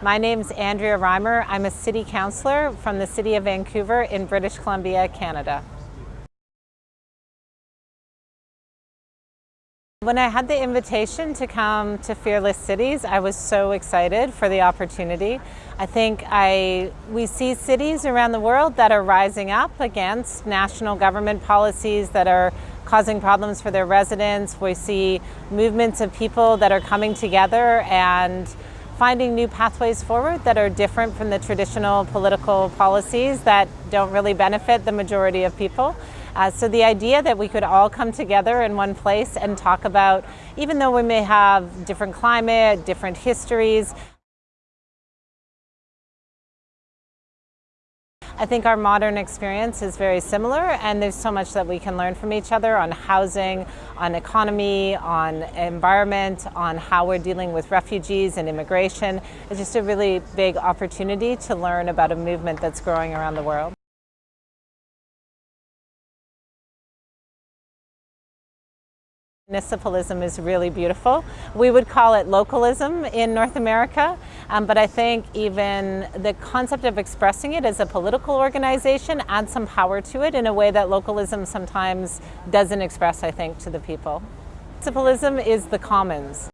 My name's Andrea Reimer. I'm a city councillor from the City of Vancouver in British Columbia, Canada. When I had the invitation to come to Fearless Cities, I was so excited for the opportunity. I think I, we see cities around the world that are rising up against national government policies that are causing problems for their residents. We see movements of people that are coming together and finding new pathways forward that are different from the traditional political policies that don't really benefit the majority of people. Uh, so the idea that we could all come together in one place and talk about, even though we may have different climate, different histories, I think our modern experience is very similar and there's so much that we can learn from each other on housing, on economy, on environment, on how we're dealing with refugees and immigration. It's just a really big opportunity to learn about a movement that's growing around the world. Municipalism is really beautiful. We would call it localism in North America, um, but I think even the concept of expressing it as a political organization adds some power to it in a way that localism sometimes doesn't express, I think, to the people. Municipalism is the commons.